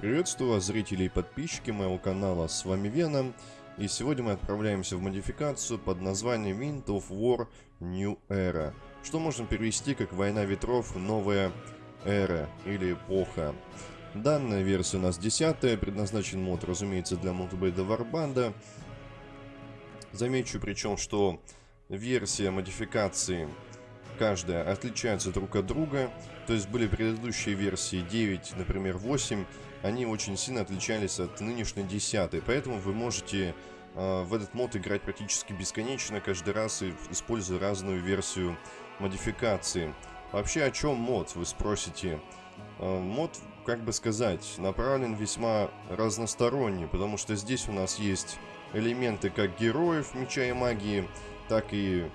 Приветствую вас, зрители и подписчики моего канала, с вами Веном, и сегодня мы отправляемся в модификацию под названием Wind of War New Era, что можно перевести как «Война ветров. Новая эра» или «Эпоха». Данная версия у нас 10 предназначен мод, разумеется, для мультибейда Варбанда. Замечу причем, что версия модификации каждая отличаются друг от друга. То есть были предыдущие версии 9, например, 8, они очень сильно отличались от нынешней 10. Поэтому вы можете э, в этот мод играть практически бесконечно, каждый раз используя разную версию модификации. Вообще о чем мод, вы спросите? Э, мод, как бы сказать, направлен весьма разносторонний, потому что здесь у нас есть элементы как героев меча и магии, так и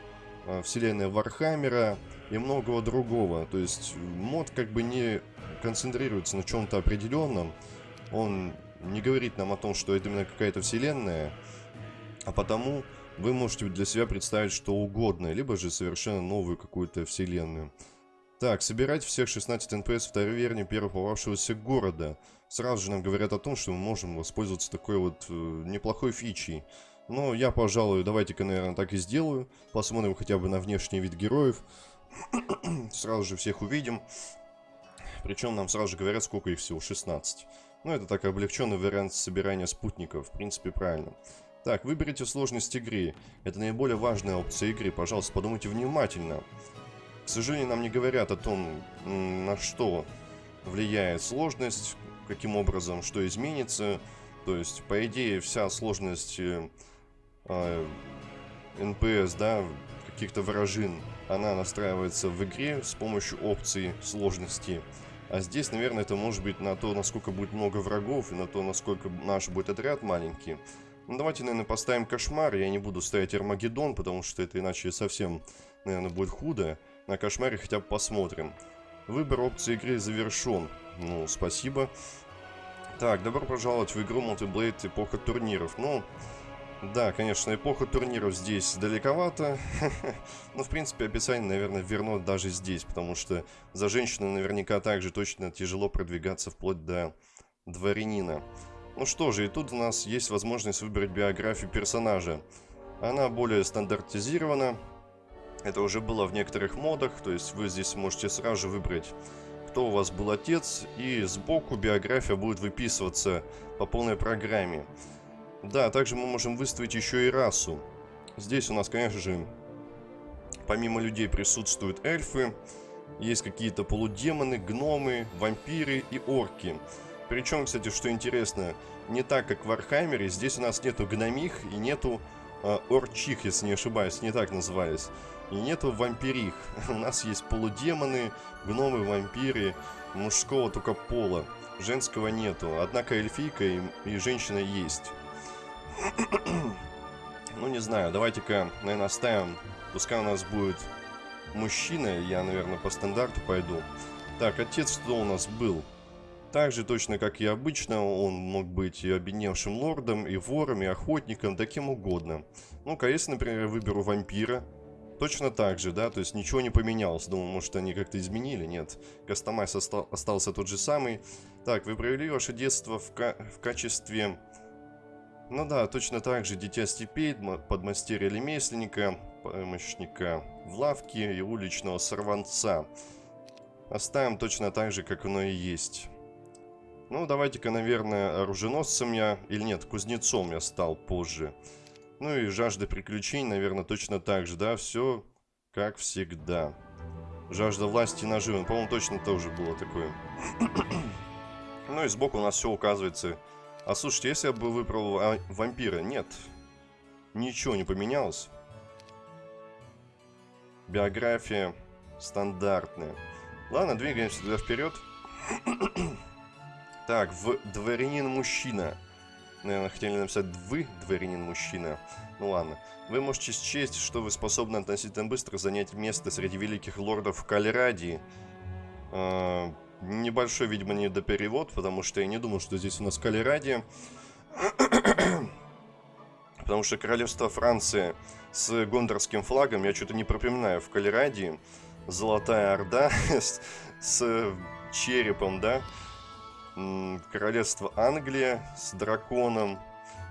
э, вселенная Вархаммера и многого другого. То есть мод как бы не концентрируется на чем-то определенном. Он не говорит нам о том, что это именно какая-то вселенная, а потому вы можете для себя представить что угодно, либо же совершенно новую какую-то вселенную. Так, собирать всех 16 НПС в таверне первого попавшегося города. Сразу же нам говорят о том, что мы можем воспользоваться такой вот э, неплохой фичей. Но я, пожалуй, давайте-ка, наверное, так и сделаю. Посмотрим хотя бы на внешний вид героев. Сразу же всех увидим. Причем нам сразу же говорят, сколько их всего, 16. Ну, это так облегченный вариант собирания спутников, в принципе, правильно. Так, выберите сложность игры. Это наиболее важная опция игры, пожалуйста, подумайте внимательно. К сожалению, нам не говорят о том, на что влияет сложность, каким образом, что изменится. То есть, по идее, вся сложность э, э, НПС, да, каких-то вражин, она настраивается в игре с помощью опции сложности. А здесь, наверное, это может быть на то, насколько будет много врагов, и на то, насколько наш будет отряд маленький. Ну, давайте, наверное, поставим кошмар. Я не буду ставить Армагеддон, потому что это иначе совсем, наверное, будет худо. На кошмаре хотя бы посмотрим. Выбор опции игры завершен. Ну, спасибо. Так, добро пожаловать в игру Multiblade Эпоха турниров. Ну, да, конечно, эпоха турниров здесь далековато. Но, в принципе, описание, наверное, верно даже здесь, потому что за женщину наверняка также точно тяжело продвигаться вплоть до дворянина. Ну что же, и тут у нас есть возможность выбрать биографию персонажа. Она более стандартизирована. Это уже было в некоторых модах, то есть вы здесь можете сразу же выбрать, кто у вас был отец, и сбоку биография будет выписываться по полной программе. Да, также мы можем выставить еще и расу. Здесь у нас, конечно же, помимо людей присутствуют эльфы, есть какие-то полудемоны, гномы, вампиры и орки. Причем, кстати, что интересно, не так, как в Вархаммере, здесь у нас нету гномих и нету э, орчих, если не ошибаюсь, не так назывались. И нету вампирих. У нас есть полудемоны, гномы, вампиры, мужского только пола. Женского нету. Однако эльфийка и, и женщина есть. Ну, не знаю, давайте-ка, наверное, оставим. Пускай у нас будет мужчина. Я, наверное, по стандарту пойду. Так, отец кто у нас был? Так же точно, как и обычно, он мог быть и обедневшим лордом, и вором, и охотником, да кем угодно. Ну-ка, если, например, выберу вампира, точно так же, да, то есть ничего не поменялось. Думаю, может, они как-то изменили, нет. Кастомайз остался тот же самый. Так, вы провели ваше детство в, ка в качестве ну да, точно так же Дитя Степей, подмастерья ремесленника, помощника в лавке и уличного сорванца. Оставим точно так же, как оно и есть. Ну, давайте-ка, наверное, оруженосцем я... Или нет, кузнецом я стал позже. Ну и жажда приключений, наверное, точно так же, да? Все как всегда. Жажда власти и наживы. По-моему, точно тоже было такое. ну и сбоку у нас все указывается а слушайте, если я бы выбрал вампира, нет. Ничего не поменялось. Биография стандартная. Ладно, двигаемся туда вперед. так, в дворянин-мужчина. Наверное, хотели написать «вы, дворянин-мужчина». Ну ладно. Вы можете счесть, что вы способны относительно быстро занять место среди великих лордов Калерадии. А, Небольшой, видимо, недоперевод, потому что я не думал, что здесь у нас Калерадия. потому что королевство Франции с гондорским флагом, я что-то не пропоминаю, в Калерадии. Золотая Орда с, с черепом, да? Королевство Англия с драконом.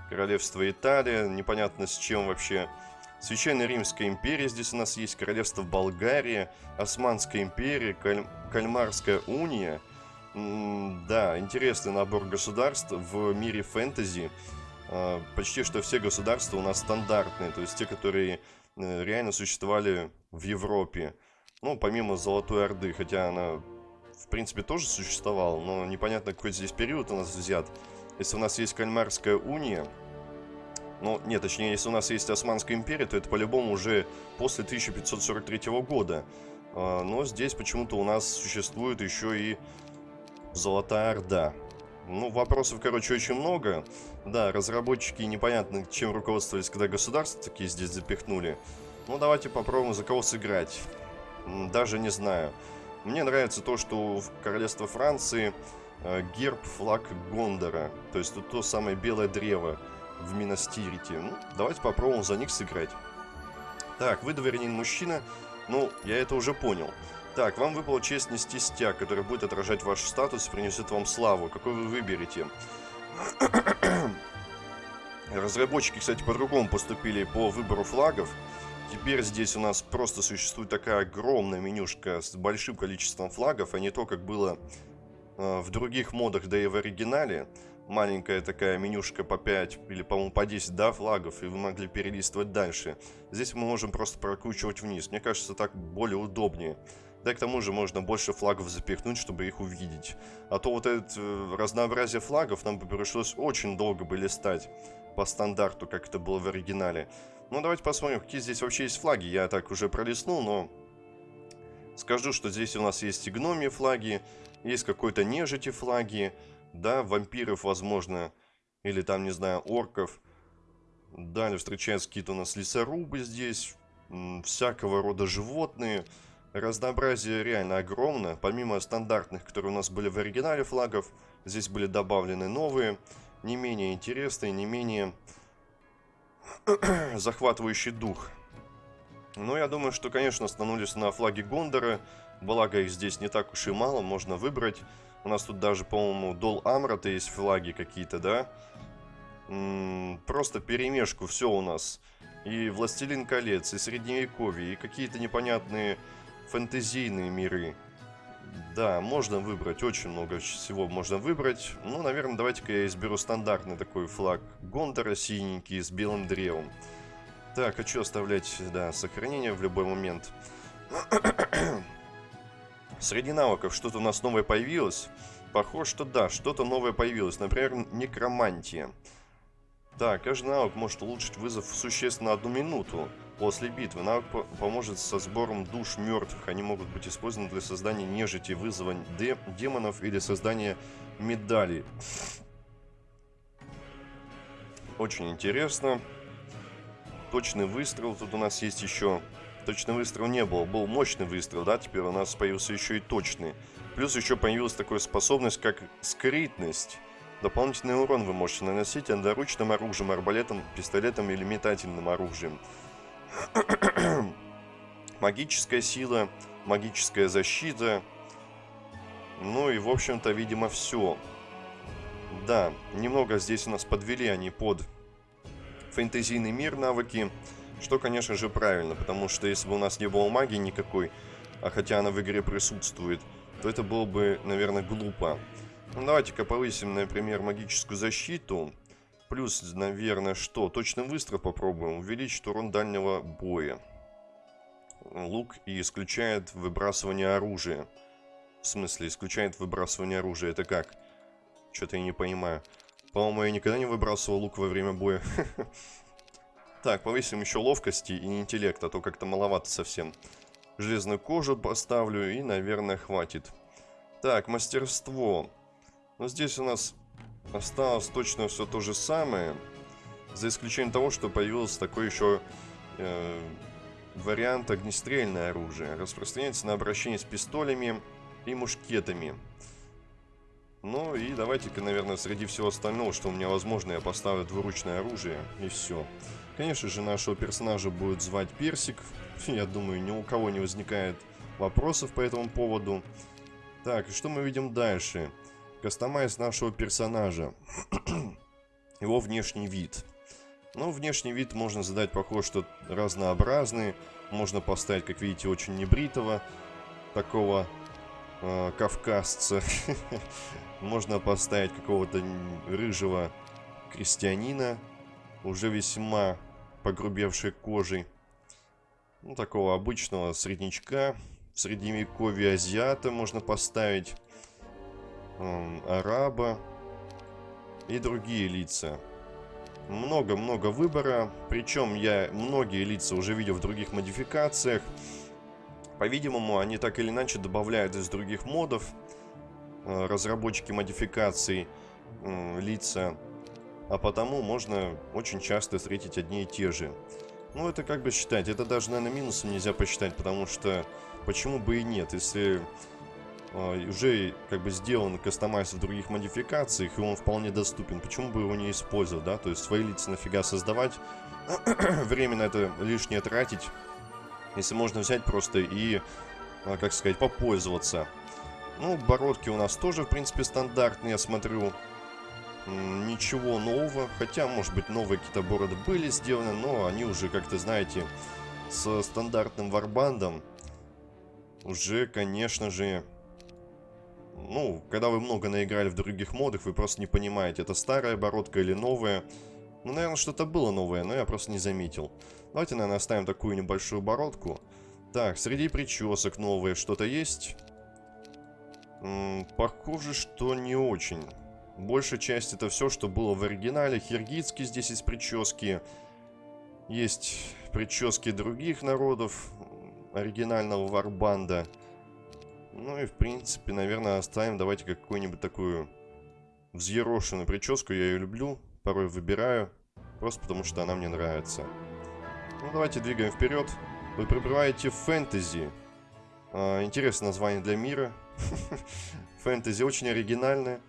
Королевство Италия. Непонятно с чем вообще. Священная Римская империя здесь у нас есть. Королевство Болгария. Османская империя. Каль... Кальмарская уния. Да, интересный набор государств в мире фэнтези. А, почти что все государства у нас стандартные, то есть те, которые э, реально существовали в Европе. Ну, помимо Золотой Орды, хотя она, в принципе, тоже существовала, но непонятно, какой здесь период у нас взят. Если у нас есть Кальмарская уния, ну, нет, точнее, если у нас есть Османская империя, то это по-любому уже после 1543 года. А, но здесь почему-то у нас существует еще и Золотая Орда. Ну, вопросов, короче, очень много. Да, разработчики непонятно, чем руководствовались, когда государства такие здесь запихнули. Ну, давайте попробуем за кого сыграть. Даже не знаю. Мне нравится то, что в королевство Франции э, герб, флаг Гондора. То есть тут то самое белое древо в Минастирите. Ну, давайте попробуем за них сыграть. Так, вы дворянин мужчина. Ну, я это уже понял. Так, вам выпала честь нести стяг, который будет отражать ваш статус и принесет вам славу. Какой вы выберете? Разработчики, кстати, по-другому поступили по выбору флагов. Теперь здесь у нас просто существует такая огромная менюшка с большим количеством флагов, а не то, как было э, в других модах, да и в оригинале. Маленькая такая менюшка по 5 или, по-моему, по 10, да, флагов, и вы могли перелистывать дальше. Здесь мы можем просто прокручивать вниз. Мне кажется, так более удобнее. Да и к тому же можно больше флагов запихнуть, чтобы их увидеть. А то вот это э, разнообразие флагов нам бы пришлось очень долго бы листать по стандарту, как это было в оригинале. Ну, давайте посмотрим, какие здесь вообще есть флаги. Я так уже пролистнул, но скажу, что здесь у нас есть и гномии флаги, есть какой-то нежити флаги, да, вампиров, возможно, или там, не знаю, орков. Далее встречаются какие-то у нас лесорубы здесь, всякого рода животные. Разнообразие реально огромно. Помимо стандартных, которые у нас были в оригинале флагов, здесь были добавлены новые, не менее интересные, не менее захватывающий дух. Но я думаю, что, конечно, остановились на флаге Гондора. Благо их здесь не так уж и мало, можно выбрать. У нас тут даже, по-моему, Дол Амрата есть флаги какие-то, да? М -м, просто перемешку, все у нас. И Властелин колец, и Средневековье, и какие-то непонятные фэнтезийные миры. Да, можно выбрать, очень много всего можно выбрать. Ну, наверное, давайте-ка я изберу стандартный такой флаг Гондора, синенький, с белым древом. Так, хочу оставлять, да, сохранение в любой момент. Среди навыков что-то у нас новое появилось. Похоже, что да, что-то новое появилось. Например, некромантия. Так, каждый навык может улучшить вызов существенно одну минуту после битвы. Навык по поможет со сбором душ мертвых. Они могут быть использованы для создания нежити, вызова де демонов или создания медалей. Очень интересно. Точный выстрел. Тут у нас есть еще... Точный выстрел не был. Был мощный выстрел, да? Теперь у нас появился еще и точный. Плюс еще появилась такая способность, как скрытность. Дополнительный урон вы можете наносить одноручным оружием, арбалетом, пистолетом или метательным оружием. Магическая сила, магическая защита. Ну и, в общем-то, видимо, все. Да, немного здесь у нас подвели они под фэнтезийный мир навыки. Что, конечно же, правильно, потому что если бы у нас не было магии никакой, а хотя она в игре присутствует, то это было бы, наверное, глупо. Ну, давайте-ка повысим, например, магическую защиту. Плюс, наверное, что? Точный выстрел попробуем. Увеличить урон дальнего боя. Лук и исключает выбрасывание оружия. В смысле, исключает выбрасывание оружия. Это как? Что-то я не понимаю. По-моему, я никогда не выбрасывал лук во время боя. Так, повысим еще ловкости и интеллект, а то как-то маловато совсем. Железную кожу поставлю и, наверное, хватит. Так, мастерство. Но здесь у нас осталось точно все то же самое. За исключением того, что появился такой еще э, вариант огнестрельное оружие. Распространяется на обращение с пистолями и мушкетами. Ну и давайте-ка, наверное, среди всего остального, что у меня возможно, я поставлю двуручное оружие и все. Конечно же, нашего персонажа будет звать Персик. Я думаю, ни у кого не возникает вопросов по этому поводу. Так, что мы видим дальше? Кастомайз нашего персонажа. Его внешний вид. Ну, внешний вид можно задать похож, что разнообразный. Можно поставить, как видите, очень небритого. Такого э, кавказца. Можно поставить какого-то рыжего крестьянина. Уже весьма погрубевшей кожей. Ну, такого обычного среднячка. В средневековье азиата можно поставить араба и другие лица. Много-много выбора, причем я многие лица уже видел в других модификациях. По-видимому, они так или иначе добавляют из других модов разработчики модификаций лица, а потому можно очень часто встретить одни и те же. Ну, это как бы считать, это даже, наверное, минусом нельзя посчитать, потому что почему бы и нет, если а, уже как бы сделан кастомайз в других модификациях, и он вполне доступен. Почему бы его не использовать, да? То есть свои лица нафига создавать, время на это лишнее тратить, если можно взять просто и, а, как сказать, попользоваться. Ну, бородки у нас тоже, в принципе, стандартные, я смотрю. Ничего нового, хотя, может быть, новые какие-то бороды были сделаны, но они уже, как-то, знаете, с стандартным варбандом уже, конечно же, ну, когда вы много наиграли в других модах, вы просто не понимаете, это старая бородка или новая. Ну, наверное, что-то было новое, но я просто не заметил. Давайте, наверное, оставим такую небольшую бородку. Так, среди причесок новые что-то есть? Похоже, что не очень. Большая часть это все, что было в оригинале. Хиргитский здесь есть прически. Есть прически других народов оригинального варбанда. Ну и в принципе, наверное, оставим. Давайте какую-нибудь такую взъерошенную прическу. Я ее люблю, порой выбираю. Просто потому что она мне нравится. Ну давайте двигаем вперед. Вы прибываете в фэнтези. А, интересное название для мира. Фэнтези очень оригинальное.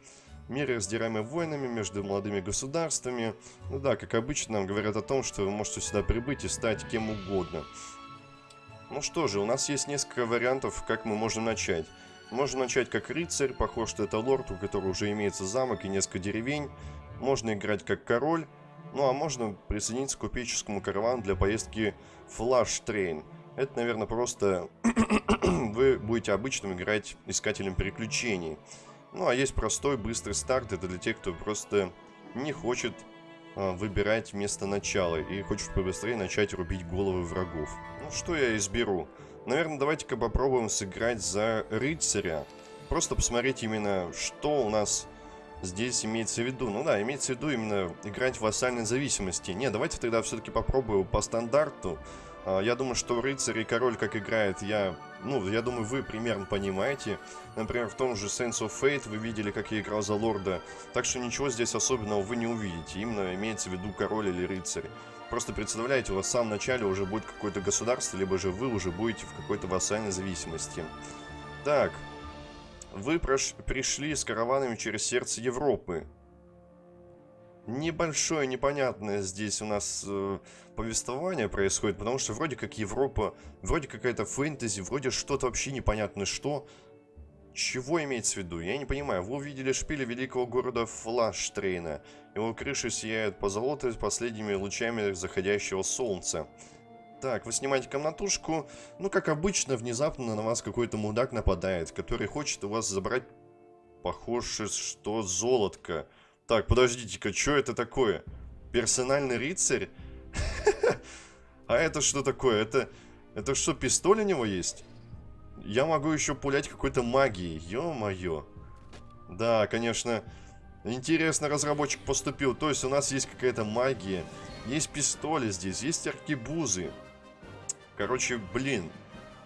Мир, раздираемый войнами между молодыми государствами. Ну да, как обычно, нам говорят о том, что вы можете сюда прибыть и стать кем угодно. Ну что же, у нас есть несколько вариантов, как мы можем начать. Можно начать как рыцарь, похож, что это лорд, у которого уже имеется замок и несколько деревень. Можно играть как король. Ну а можно присоединиться к купеческому каравану для поездки Flash Train. Это, наверное, просто вы будете обычным играть искателем приключений. Ну а есть простой, быстрый старт. Это для тех, кто просто не хочет а, выбирать место начала и хочешь побыстрее начать рубить головы врагов. Ну, что я изберу? Наверное, давайте-ка попробуем сыграть за рыцаря. Просто посмотреть именно, что у нас здесь имеется в виду. Ну да, имеется в виду именно играть в вассальной зависимости. Не, давайте тогда все-таки попробую по стандарту. А, я думаю, что рыцарь и король как играет, я, ну, я думаю, вы примерно понимаете. Например, в том же Sense of Fate вы видели, как я играл за лорда. Так что ничего здесь особенного вы не увидите. Именно имеется в виду король или рыцарь. Просто представляете, у вас в самом начале уже будет какое-то государство, либо же вы уже будете в какой-то вассальной зависимости. Так, вы пришли с караванами через сердце Европы небольшое непонятное здесь у нас э, повествование происходит, потому что вроде как Европа, вроде какая-то фэнтези, вроде что-то вообще непонятно что. Чего имеется в виду? Я не понимаю. Вы увидели шпили великого города Флаштрейна. Его крыши сияют по золоту последними лучами заходящего солнца. Так, вы снимаете комнатушку. Ну, как обычно, внезапно на вас какой-то мудак нападает, который хочет у вас забрать, похоже, что золотко. Так, подождите-ка, что это такое? Персональный рыцарь? А это что такое? Это, это что, пистоль у него есть? Я могу еще пулять какой-то магией. Ё-моё. Да, конечно, интересно разработчик поступил. То есть у нас есть какая-то магия. Есть пистоли здесь, есть аркебузы. Короче, блин.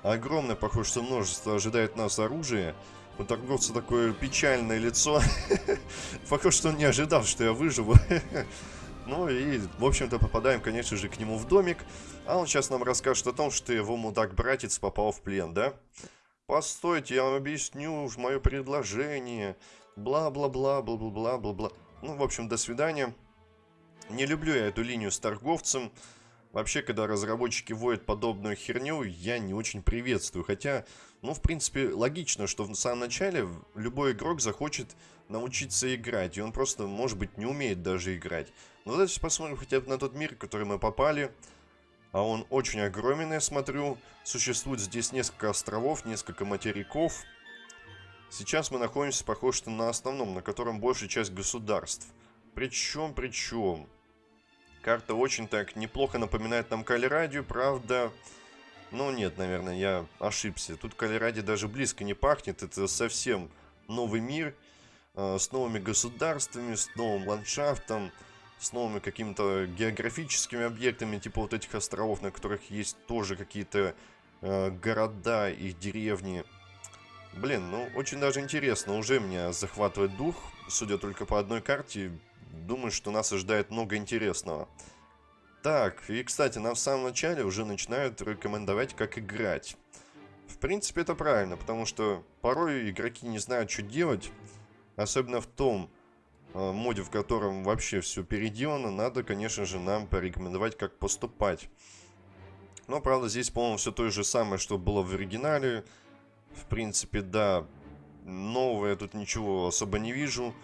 Огромное, похоже, что множество ожидает нас оружия. У торговца такое печальное лицо. Похоже, что он не ожидал, что я выживу. ну и, в общем-то, попадаем, конечно же, к нему в домик. А он сейчас нам расскажет о том, что его мудак-братец попал в плен, да? Постойте, я вам объясню мое предложение. Бла-бла-бла, бла-бла-бла, бла-бла. Ну, в общем, до свидания. Не люблю я эту линию с торговцем. Вообще, когда разработчики вводят подобную херню, я не очень приветствую. Хотя, ну, в принципе, логично, что в самом начале любой игрок захочет научиться играть. И он просто, может быть, не умеет даже играть. Но давайте посмотрим хотя бы на тот мир, в который мы попали. А он очень огромен, я смотрю. Существует здесь несколько островов, несколько материков. Сейчас мы находимся, похоже, на основном, на котором большая часть государств. Причем, причем... Карта очень так неплохо напоминает нам Калерадию, правда... Ну нет, наверное, я ошибся. Тут Калеради даже близко не пахнет. Это совсем новый мир э, с новыми государствами, с новым ландшафтом, с новыми какими-то географическими объектами, типа вот этих островов, на которых есть тоже какие-то э, города и деревни. Блин, ну очень даже интересно. Уже меня захватывает дух, судя только по одной карте думаю, что нас ожидает много интересного. Так, и, кстати, нам в самом начале уже начинают рекомендовать, как играть. В принципе, это правильно, потому что порой игроки не знают, что делать. Особенно в том э, моде, в котором вообще все переделано, надо, конечно же, нам порекомендовать, как поступать. Но, правда, здесь, по-моему, все то же самое, что было в оригинале. В принципе, да, новое тут ничего особо не вижу.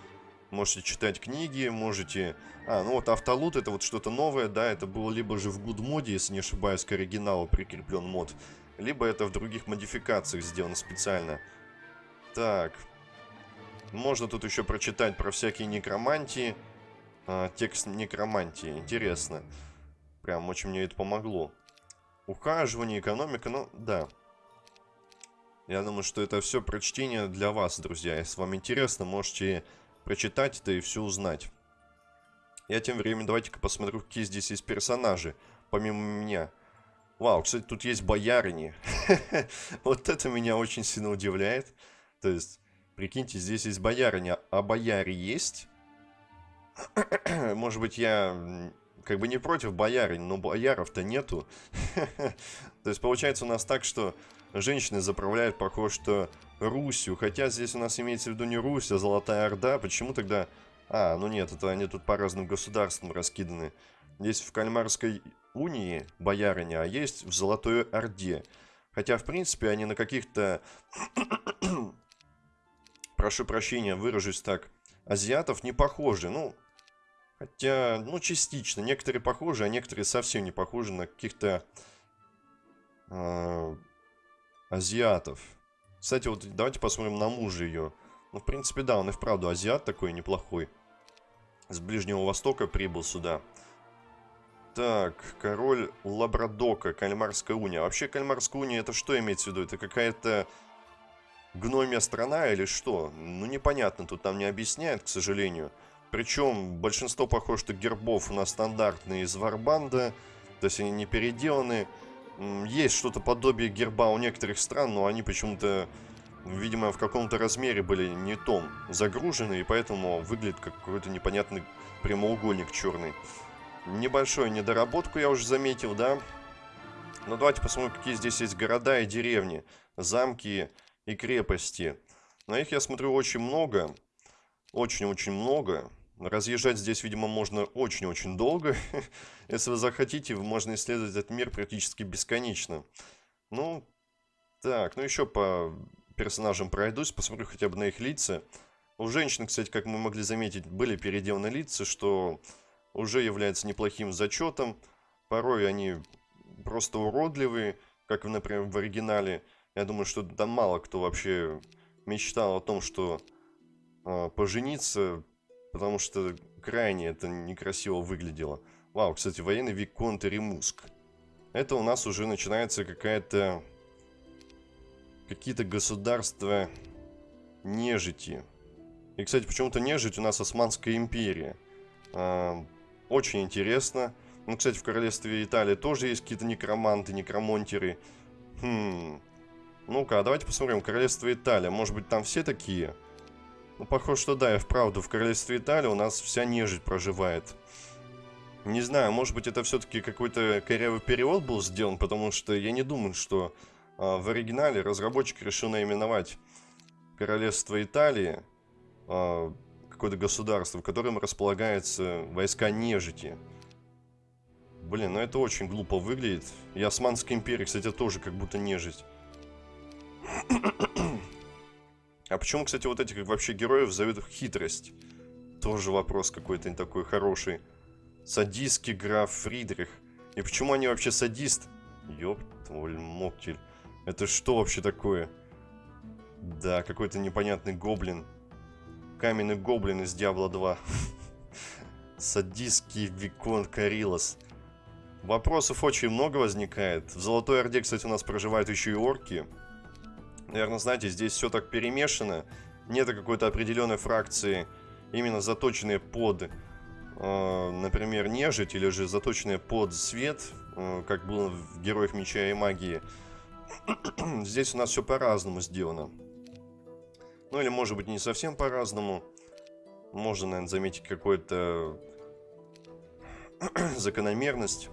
Можете читать книги, можете... А, ну вот автолут это вот что-то новое, да, это было либо же в good моде, если не ошибаюсь, к оригиналу прикреплен мод, либо это в других модификациях сделано специально. Так. Можно тут еще прочитать про всякие некромантии. А, текст некромантии. Интересно. Прям очень мне это помогло. Ухаживание, экономика, ну, да. Я думаю, что это все прочтение для вас, друзья. Если вам интересно, можете прочитать это и все узнать. Я тем временем давайте-ка посмотрю, какие здесь есть персонажи, помимо меня. Вау, кстати, тут есть боярыни. вот это меня очень сильно удивляет. То есть, прикиньте, здесь есть боярыня, а бояре есть? Может быть, я как бы не против боярынь, но бояров-то нету. То есть, получается у нас так, что женщины заправляют, похоже, что Русью. Хотя здесь у нас имеется в виду не Русь, а Золотая Орда. Почему тогда... А, ну нет, это они тут по разным государствам раскиданы. Есть в Кальмарской унии боярыня, а есть в Золотой Орде. Хотя, в принципе, они на каких-то... Прошу прощения, выражусь так. Азиатов не похожи. Ну, хотя, ну, частично. Некоторые похожи, а некоторые совсем не похожи на каких-то... Э, азиатов. Кстати, вот давайте посмотрим на мужа ее. Ну, в принципе, да, он и вправду азиат такой неплохой. С Ближнего Востока прибыл сюда. Так, король Лабрадока, Кальмарская уния. Вообще, Кальмарская уния, это что имеется в виду? Это какая-то гномия страна или что? Ну, непонятно, тут нам не объясняют, к сожалению. Причем большинство, похоже, что гербов у нас стандартные из Варбанда. То есть они не переделаны. Есть что-то подобие герба у некоторых стран, но они почему-то, видимо, в каком-то размере были не том загружены, и поэтому выглядит как какой-то непонятный прямоугольник черный. Небольшую недоработку я уже заметил, да? Ну, давайте посмотрим, какие здесь есть города и деревни, замки и крепости. На их, я смотрю, очень много. Очень-очень много. Разъезжать здесь, видимо, можно очень-очень долго. Если вы захотите, можно исследовать этот мир практически бесконечно. Ну, так, ну еще по персонажам пройдусь, посмотрю хотя бы на их лица. У женщин, кстати, как мы могли заметить, были переделаны лица, что уже является неплохим зачетом. Порой они просто уродливые, как, например, в оригинале. Я думаю, что там мало кто вообще мечтал о том, что э, пожениться потому что крайне это некрасиво выглядело. Вау, кстати, военный Виконт Ремуск. Это у нас уже начинается какая-то... Какие-то государства нежити. И, кстати, почему-то нежить у нас Османская империя. А, очень интересно. Ну, кстати, в королевстве Италии тоже есть какие-то некроманты, некромонтеры. Хм... Ну-ка, а давайте посмотрим. Королевство Италия. Может быть, там все такие? Ну, похоже, что да, и вправду, в королевстве Италии у нас вся нежить проживает. Не знаю, может быть, это все-таки какой-то корявый перевод был сделан, потому что я не думаю, что а, в оригинале разработчик решил наименовать королевство Италии, а, какое-то государство, в котором располагаются войска нежити. Блин, ну это очень глупо выглядит. И Османская империя, кстати, тоже как будто нежить. А почему, кстати, вот этих вообще героев зовут хитрость? Тоже вопрос какой-то не такой хороший. Садистский граф Фридрих. И почему они вообще садист? Ёп, твой моктель. Это что вообще такое? Да, какой-то непонятный гоблин. Каменный гоблин из Диабло 2. Садистский Викон Карилос. Вопросов очень много возникает. В Золотой Орде, кстати, у нас проживают еще и орки. Наверное, знаете, здесь все так перемешано. Нет какой-то определенной фракции, именно заточенные под, э, например, нежить, или же заточенные под свет, э, как было в Героях Меча и Магии. здесь у нас все по-разному сделано. Ну или, может быть, не совсем по-разному. Можно, наверное, заметить какую-то закономерность.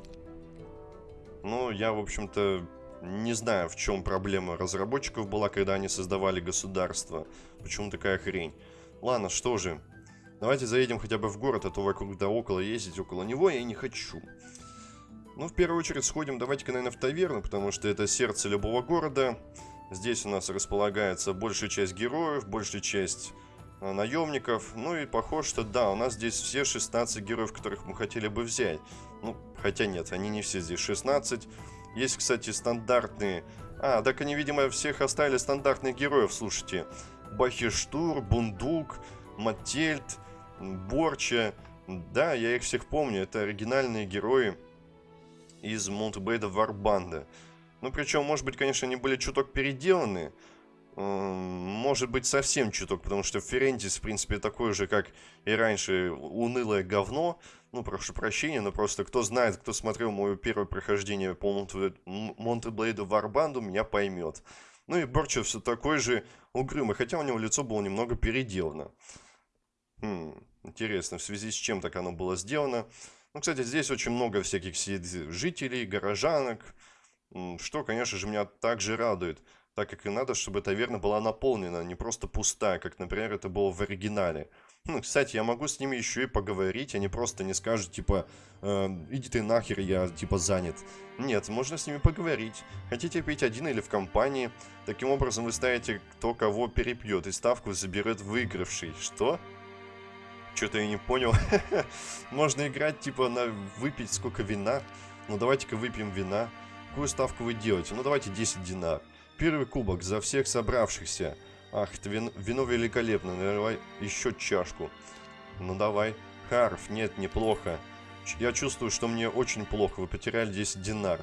Ну, я, в общем-то, не знаю, в чем проблема разработчиков была, когда они создавали государство. Почему такая хрень? Ладно, что же. Давайте заедем хотя бы в город, а то вокруг да около ездить около него я не хочу. Ну, в первую очередь сходим, давайте-ка, наверное, в таверну, потому что это сердце любого города. Здесь у нас располагается большая часть героев, большая часть э, наемников. Ну и похоже, что да, у нас здесь все 16 героев, которых мы хотели бы взять. Ну, хотя нет, они не все здесь 16. Есть, кстати, стандартные... А, так они, видимо, всех оставили стандартных героев, слушайте. Бахиштур, Бундук, Маттельт, Борча. Да, я их всех помню. Это оригинальные герои из Монтебейда Варбанда. Ну, причем, может быть, конечно, они были чуток переделаны. Может быть, совсем чуток, потому что Ферентис, в принципе, такой же, как и раньше, унылое говно. Ну, прошу прощения, но просто кто знает, кто смотрел мое первое прохождение по Монтеблейду Варбанду, меня поймет. Ну и Борчев все такой же угрюмый, хотя у него лицо было немного переделано. Хм, интересно, в связи с чем так оно было сделано. Ну, кстати, здесь очень много всяких жителей, горожанок, что, конечно же, меня также радует так как и надо, чтобы таверна была наполнена, не просто пустая, как, например, это было в оригинале. Ну, кстати, я могу с ними еще и поговорить, они просто не скажут, типа, э, иди ты нахер, я, типа, занят. Нет, можно с ними поговорить. Хотите пить один или в компании? Таким образом вы ставите, кто кого перепьет, и ставку заберет выигравший. Что? Что-то я не понял. Можно играть, типа, на выпить сколько вина. Ну, давайте-ка выпьем вина. Какую ставку вы делаете? Ну, давайте 10 динар. Первый кубок за всех собравшихся. Ах, это вино, вино великолепно. Наливай еще чашку. Ну давай. Харф, нет, неплохо. Я чувствую, что мне очень плохо. Вы потеряли 10 динар.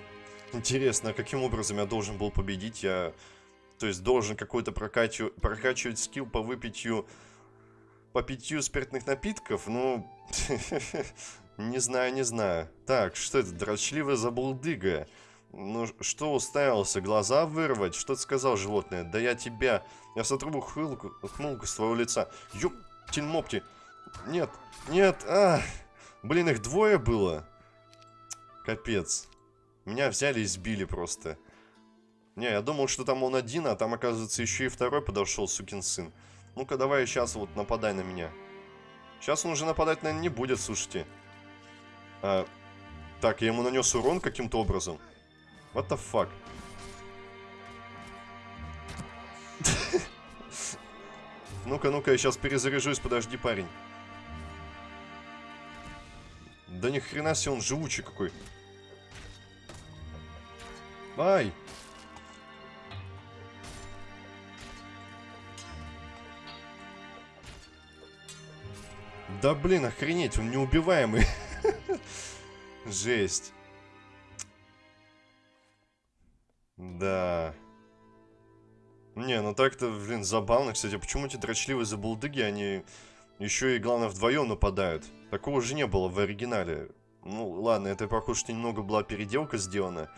Интересно, а каким образом я должен был победить? Я, то есть, должен какой-то прокачивать, прокачивать скилл по выпитию... По питью спиртных напитков? Ну... не знаю, не знаю. Так, что это? Дрочливая забулдыга. Ну, что уставился? Глаза вырвать? Что ты сказал, животное? Да я тебя... Я сотру ухмылку, ухмылку с твоего лица. Ёптин мопти. Нет, нет, а! Блин, их двое было. Капец. Меня взяли и сбили просто. Не, я думал, что там он один, а там, оказывается, еще и второй подошел, сукин сын. Ну-ка, давай сейчас вот нападай на меня. Сейчас он уже нападать, наверное, не будет, слушайте. А, так, я ему нанес урон каким-то образом. What the fuck? Ну-ка, ну-ка, я сейчас перезаряжусь, подожди, парень. Да ни хрена себе он живучий какой. Ай! Да блин, охренеть, он неубиваемый. Жесть. Так-то, блин, забавно, кстати. Почему эти дрочливые забулдыги, они еще и, главное, вдвоем нападают? Такого же не было в оригинале. Ну, ладно, это, похоже, что немного была переделка сделана.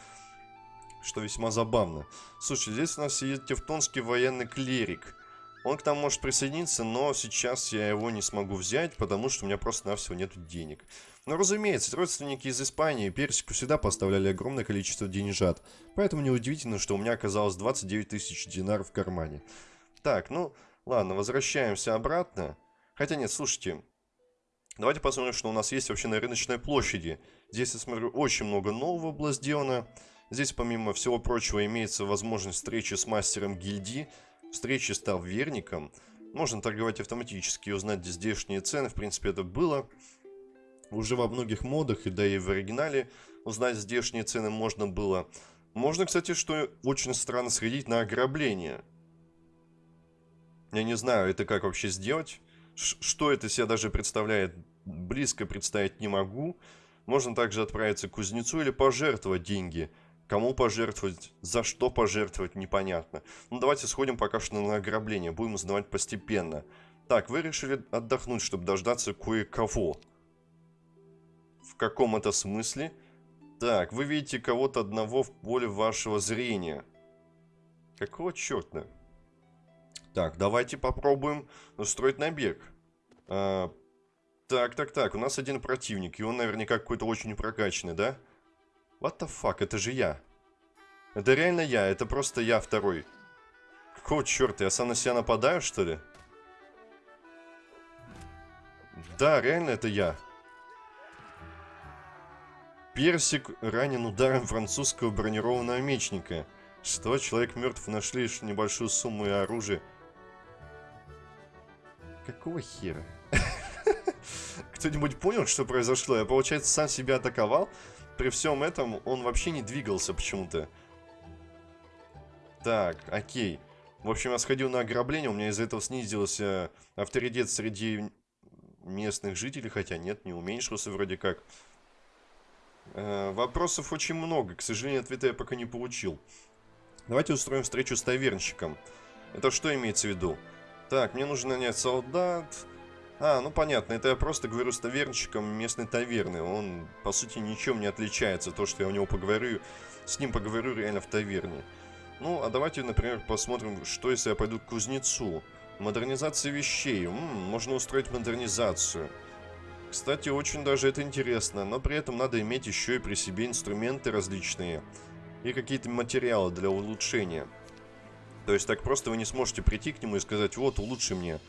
Что весьма забавно. Слушай, здесь у нас сидит тевтонский военный клерик. Он к нам может присоединиться, но сейчас я его не смогу взять, потому что у меня просто-навсего нет денег. Но разумеется, родственники из Испании Персику всегда поставляли огромное количество деньжат, поэтому неудивительно, что у меня оказалось 29 тысяч динаров в кармане. Так, ну, ладно, возвращаемся обратно. Хотя нет, слушайте, Давайте посмотрим, что у нас есть вообще на рыночной площади. Здесь, я смотрю, очень много нового было сделано. Здесь, помимо всего прочего, имеется возможность встречи с мастером гильдии, встречи с таверником. Можно торговать автоматически и узнать здешние цены. В принципе, это было уже во многих модах, и да и в оригинале узнать здешние цены можно было. Можно, кстати, что очень странно сходить на ограбление. Я не знаю, это как вообще сделать. Ш что это себя даже представляет, близко представить не могу. Можно также отправиться к кузнецу или пожертвовать деньги. Кому пожертвовать, за что пожертвовать, непонятно. Ну, давайте сходим пока что на ограбление. Будем узнавать постепенно. Так, вы решили отдохнуть, чтобы дождаться кое-кого. В каком это смысле? Так, вы видите кого-то одного в поле вашего зрения. Какого черта? Так, давайте попробуем устроить набег. А, так, так, так, у нас один противник, и он наверняка какой-то очень прокачанный, да? What the fuck, это же я. Это реально я, это просто я второй. Какого черта, я сам на себя нападаю, что ли? Да, реально это я. Персик ранен ударом французского бронированного мечника. Что, человек мертв, нашли лишь небольшую сумму и оружие. Какого хера? Кто-нибудь понял, что произошло? Я, получается, сам себя атаковал. При всем этом он вообще не двигался почему-то. Так, окей. В общем, я сходил на ограбление, у меня из-за этого снизился авторитет среди местных жителей, хотя нет, не уменьшился вроде как. Э, вопросов очень много, к сожалению, ответа я пока не получил. Давайте устроим встречу с тавернщиком. Это что имеется в виду? Так, мне нужно нанять солдат. А, ну понятно, это я просто говорю с тавернщиком местной таверны. Он, по сути, ничем не отличается. То, что я у него поговорю, с ним поговорю реально в таверне. Ну, а давайте, например, посмотрим, что если я пойду к кузнецу. Модернизация вещей. М -м, можно устроить модернизацию. Кстати, очень даже это интересно, но при этом надо иметь еще и при себе инструменты различные и какие-то материалы для улучшения. То есть так просто вы не сможете прийти к нему и сказать, вот, улучши мне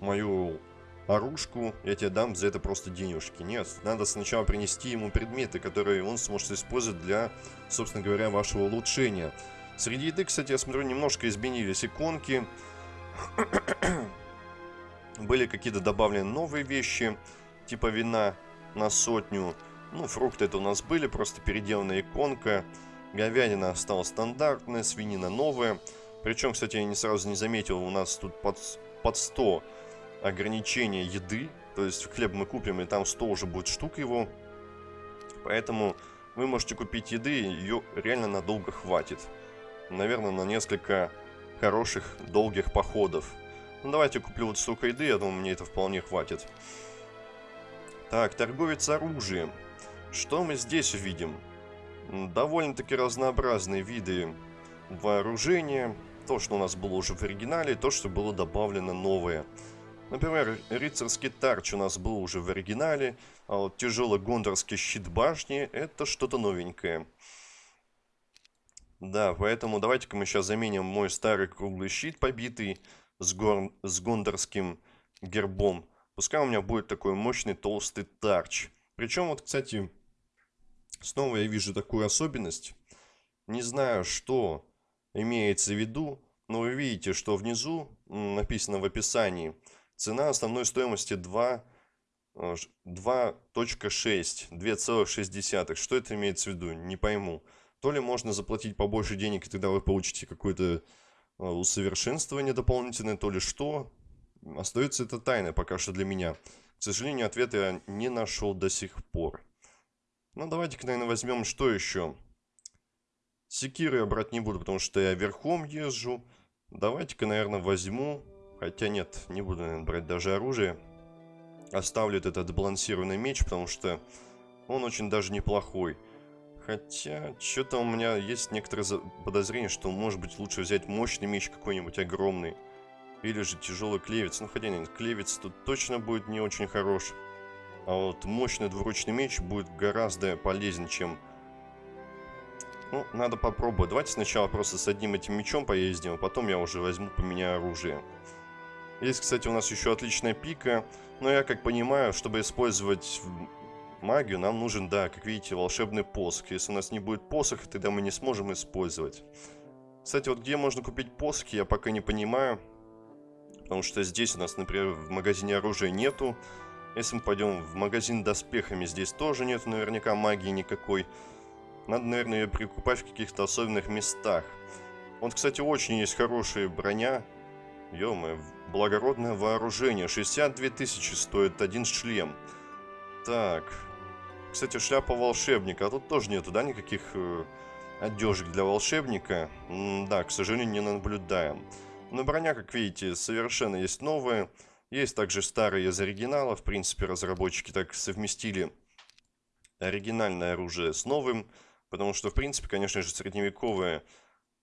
мою оружку, я тебе дам за это просто денежки. Нет, надо сначала принести ему предметы, которые он сможет использовать для, собственно говоря, вашего улучшения. Среди еды, кстати, я смотрю, немножко изменились иконки. Были какие-то добавлены новые вещи, типа вина на сотню. Ну, фрукты это у нас были, просто переделанная иконка. Говядина осталась стандартная, свинина новая. Причем, кстати, я не сразу не заметил, у нас тут под, под 100 ограничения еды. То есть хлеб мы купим, и там 100 уже будет штук его. Поэтому вы можете купить еды, ее реально надолго хватит. Наверное, на несколько хороших, долгих походов. Ну, давайте куплю вот столько еды, я думаю, мне это вполне хватит. Так, торговец оружием. Что мы здесь увидим? Довольно-таки разнообразные виды вооружения то, что у нас было уже в оригинале, то, что было добавлено новое. Например, рыцарский тарч у нас был уже в оригинале, а вот тяжелый гондорский щит башни – это что-то новенькое. Да, поэтому давайте-ка мы сейчас заменим мой старый круглый щит, побитый с, гор... с гондорским гербом. Пускай у меня будет такой мощный толстый тарч. Причем вот, кстати, снова я вижу такую особенность. Не знаю, что имеется в виду, но вы видите, что внизу написано в описании цена основной стоимости 2 2.6, 2,6. Что это имеется в виду? Не пойму. То ли можно заплатить побольше денег, и тогда вы получите какое-то а, усовершенствование дополнительное, то ли что. Остается это тайной пока что для меня. К сожалению, ответа я не нашел до сих пор. Ну, давайте-ка, наверное, возьмем что еще. Секиры я брать не буду, потому что я верхом езжу. Давайте-ка, наверное, возьму... Хотя нет, не буду, наверное, брать даже оружие. Оставлю этот балансированный меч, потому что он очень даже неплохой. Хотя, что-то у меня есть некоторые подозрения, что, может быть, лучше взять мощный меч какой-нибудь огромный. Или же тяжелый клевец. Ну, хотя нет, клевец тут точно будет не очень хорош. А вот мощный двуручный меч будет гораздо полезнее, чем ну, надо попробовать. Давайте сначала просто с одним этим мечом поездим, а потом я уже возьму, поменяю оружие. Есть, кстати, у нас еще отличная пика. Но я как понимаю, чтобы использовать магию, нам нужен, да, как видите, волшебный посох. Если у нас не будет посоха, тогда мы не сможем использовать. Кстати, вот где можно купить посохи, я пока не понимаю. Потому что здесь у нас, например, в магазине оружия нету. Если мы пойдем в магазин доспехами, здесь тоже нету наверняка магии никакой. Надо, наверное, ее прикупать в каких-то особенных местах. Вот, кстати, очень есть хорошая броня. ё благородное вооружение. 62 тысячи стоит один шлем. Так. Кстати, шляпа волшебника. А тут тоже нету, да, никаких э, одежек для волшебника? М да, к сожалению, не наблюдаем. Но броня, как видите, совершенно есть новая. Есть также старые из оригинала. В принципе, разработчики так совместили оригинальное оружие с новым. Потому что, в принципе, конечно же, средневековое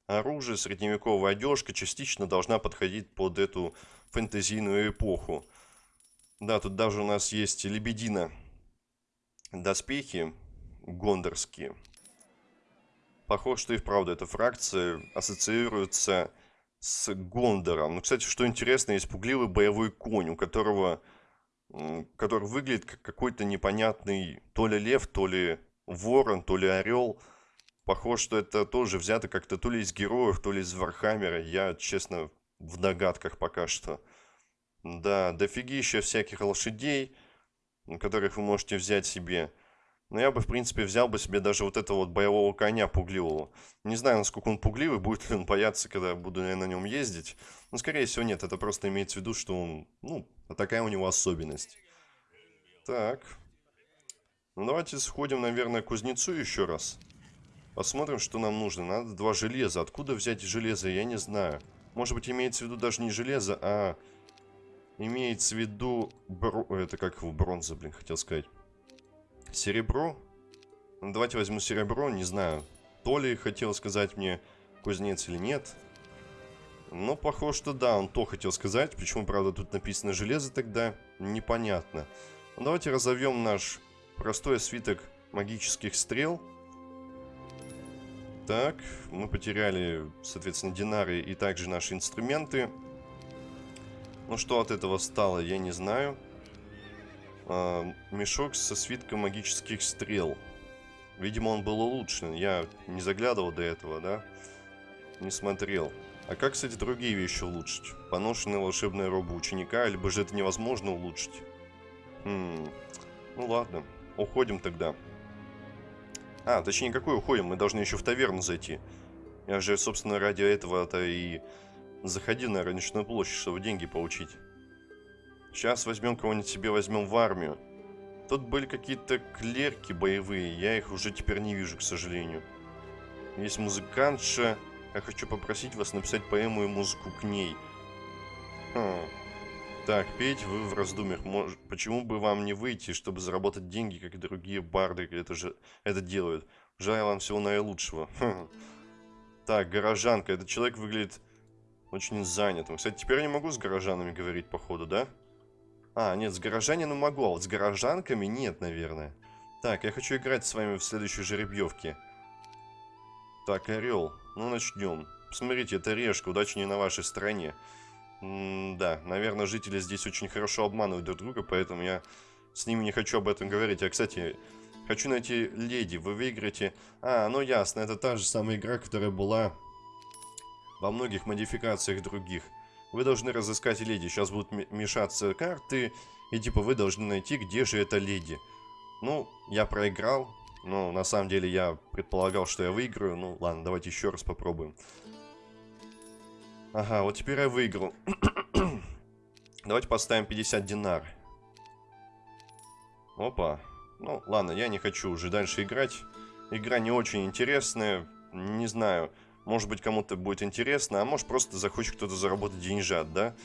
оружие, средневековая одежка частично должна подходить под эту фэнтезийную эпоху. Да, тут даже у нас есть лебедина доспехи гондорские. Похоже, что и вправду эта фракция ассоциируется с Гондором. Ну, кстати, что интересно, есть пугливый боевой конь, у которого который выглядит как какой-то непонятный то ли лев, то ли ворон, то ли орел. Похоже, что это тоже взято как-то то ли из героев, то ли из Вархаммера. Я, честно, в догадках пока что. Да, дофигища всяких лошадей, которых вы можете взять себе. Но я бы, в принципе, взял бы себе даже вот этого вот боевого коня пугливого. Не знаю, насколько он пугливый, будет ли он бояться, когда буду я на нем ездить. Но, скорее всего, нет. Это просто имеется в виду, что он, ну, такая у него особенность. Так. Ну, давайте сходим, наверное, к кузнецу еще раз. Посмотрим, что нам нужно. Надо два железа. Откуда взять железо, я не знаю. Может быть, имеется в виду даже не железо, а... Имеется в виду... Бро... Это как его бронза, блин, хотел сказать. Серебро? Ну, давайте возьму серебро, не знаю. То ли хотел сказать мне кузнец или нет. Но похоже, что да, он то хотел сказать. Почему, правда, тут написано железо тогда, непонятно. Ну, давайте разовьем наш простой свиток магических стрел. Так, мы потеряли, соответственно, динары и также наши инструменты. Ну, что от этого стало, я не знаю. А, мешок со свитком магических стрел. Видимо, он был улучшен. Я не заглядывал до этого, да? Не смотрел. А как, кстати, другие вещи улучшить? Поношенная волшебная роба ученика, либо же это невозможно улучшить? Хм, ну ладно, уходим тогда. А, точнее, какой уходим? Мы должны еще в таверну зайти. Я же, собственно, ради этого-то и заходил на рыночную площадь, чтобы деньги получить. Сейчас возьмем кого-нибудь себе, возьмем в армию. Тут были какие-то клерки боевые, я их уже теперь не вижу, к сожалению. Есть музыкантша. Я хочу попросить вас написать поэму и музыку к ней. Хм. Так, петь вы в раздумьях. Мож... Почему бы вам не выйти, чтобы заработать деньги, как и другие барды это же это делают? Желаю вам всего наилучшего. Хм. Так, горожанка. Этот человек выглядит очень занятым. Кстати, теперь я не могу с горожанами говорить, походу, да? А, нет, с горожанином могу, а вот с горожанками нет, наверное. Так, я хочу играть с вами в следующей жеребьевке. Так, орел. Ну, начнем. Посмотрите, это решка, удачи не на вашей стороне. М да, наверное, жители здесь очень хорошо обманывают друг друга, поэтому я с ними не хочу об этом говорить. Я, кстати, хочу найти леди. Вы выиграете... А, ну ясно, это та же самая игра, которая была во многих модификациях других. Вы должны разыскать леди. Сейчас будут мешаться карты, и типа вы должны найти, где же эта леди. Ну, я проиграл, но на самом деле я предполагал, что я выиграю. Ну, ладно, давайте еще раз попробуем. Ага, вот теперь я выиграл. Давайте поставим 50 динар. Опа. Ну, ладно, я не хочу уже дальше играть. Игра не очень интересная. Не знаю, может быть кому-то будет интересно, а может просто захочет кто-то заработать деньжат, да?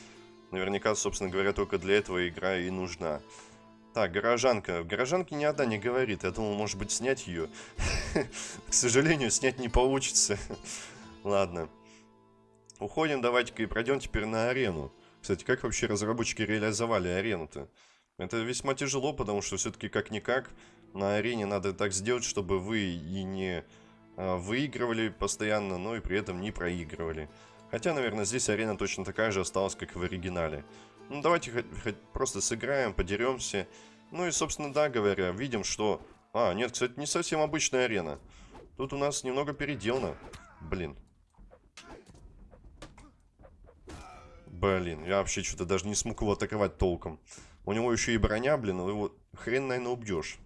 Наверняка, собственно говоря, только для этого игра и нужна. Так, горожанка. Горожанке ни одна не говорит. Я думал, может быть, снять ее. К сожалению, снять не получится. Ладно. Уходим, давайте-ка и пройдем теперь на арену. Кстати, как вообще разработчики реализовали арену-то? Это весьма тяжело, потому что все-таки как-никак на арене надо так сделать, чтобы вы и не выигрывали постоянно, но и при этом не проигрывали. Хотя, наверное, здесь арена точно такая же осталась, как в оригинале. Ну, давайте хоть, хоть просто сыграем, подеремся. Ну и, собственно, да, говоря, видим, что... А, нет, кстати, не совсем обычная арена. Тут у нас немного переделано. Блин. Блин, я вообще что-то даже не смог его атаковать толком. У него еще и броня, блин, его хрен, наверное, убьешь.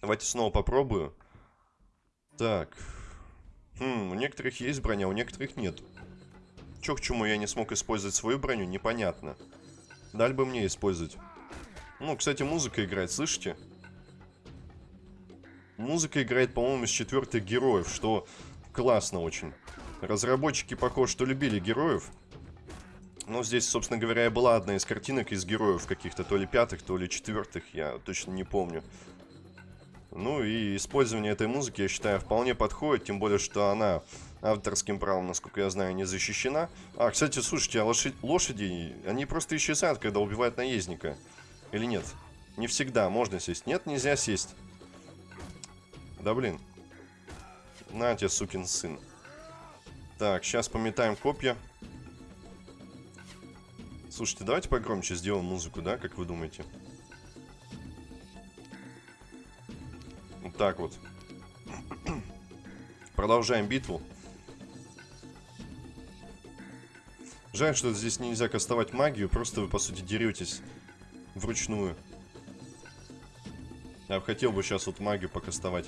Давайте снова попробую. Так. Хм, у некоторых есть броня, у некоторых нет. Чё к чему я не смог использовать свою броню, непонятно. Дали бы мне использовать. Ну, кстати, музыка играет, слышите? Музыка играет, по-моему, из четвертых героев, что классно очень. Разработчики, похоже, что любили героев. Но здесь, собственно говоря, была одна из картинок из героев каких-то, то ли пятых, то ли четвертых, я точно не помню. Ну и использование этой музыки, я считаю, вполне подходит, тем более, что она авторским правом, насколько я знаю, не защищена. А, кстати, слушайте, а лошадь, лошади, они просто исчезают, когда убивают наездника. Или нет? Не всегда можно сесть. Нет, нельзя сесть. Да блин. На тебе, сукин сын. Так, сейчас пометаем копья. Слушайте, давайте погромче сделаем музыку, да, как вы думаете? Так вот. Продолжаем битву. Жаль, что здесь нельзя кастовать магию, просто вы, по сути, деретесь вручную. Я хотел бы сейчас вот магию покастовать.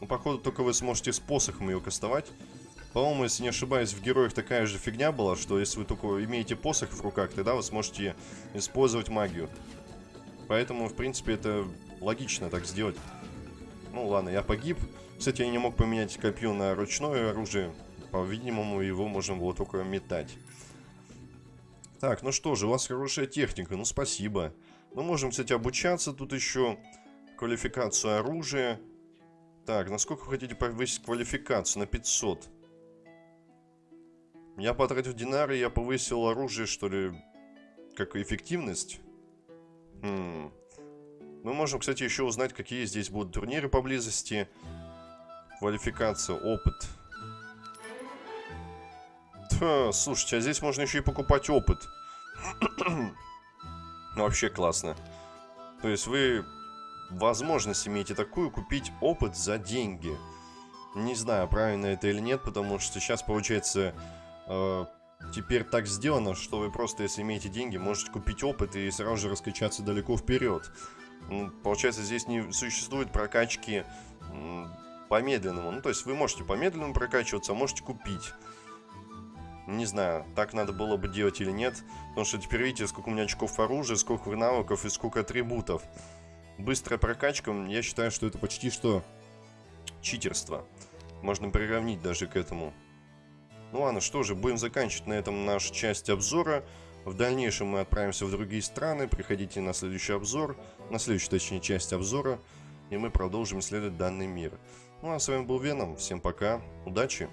Ну, походу, только вы сможете с посохом ее кастовать. По-моему, если не ошибаюсь, в героях такая же фигня была, что если вы только имеете посох в руках, тогда вы сможете использовать магию. Поэтому, в принципе, это логично так сделать. Ну ладно, я погиб. Кстати, я не мог поменять копье на ручное оружие. По-видимому, его можно было только метать. Так, ну что же, у вас хорошая техника, ну спасибо. Мы можем, кстати, обучаться тут еще. Квалификацию оружия. Так, насколько вы хотите повысить квалификацию? На 500. Я потратил динары, я повысил оружие, что ли, как эффективность. Хм. Мы можем, кстати, еще узнать, какие здесь будут турниры поблизости. Квалификация, опыт. Ха, слушайте, а здесь можно еще и покупать опыт. Вообще классно. То есть вы возможность имеете такую купить опыт за деньги. Не знаю, правильно это или нет, потому что сейчас получается э, теперь так сделано, что вы просто, если имеете деньги, можете купить опыт и сразу же раскачаться далеко вперед. Получается, здесь не существует прокачки по медленному. Ну, то есть вы можете по медленному прокачиваться, а можете купить. Не знаю, так надо было бы делать или нет. Потому что теперь видите, сколько у меня очков оружия, сколько навыков и сколько атрибутов. Быстрая прокачка, я считаю, что это почти что читерство. Можно приравнить даже к этому. Ну ладно, что же, будем заканчивать на этом нашу часть обзора. В дальнейшем мы отправимся в другие страны. Приходите на следующий обзор, на следующую, точнее, часть обзора. И мы продолжим исследовать данный мир. Ну а с вами был Веном. Всем пока, удачи!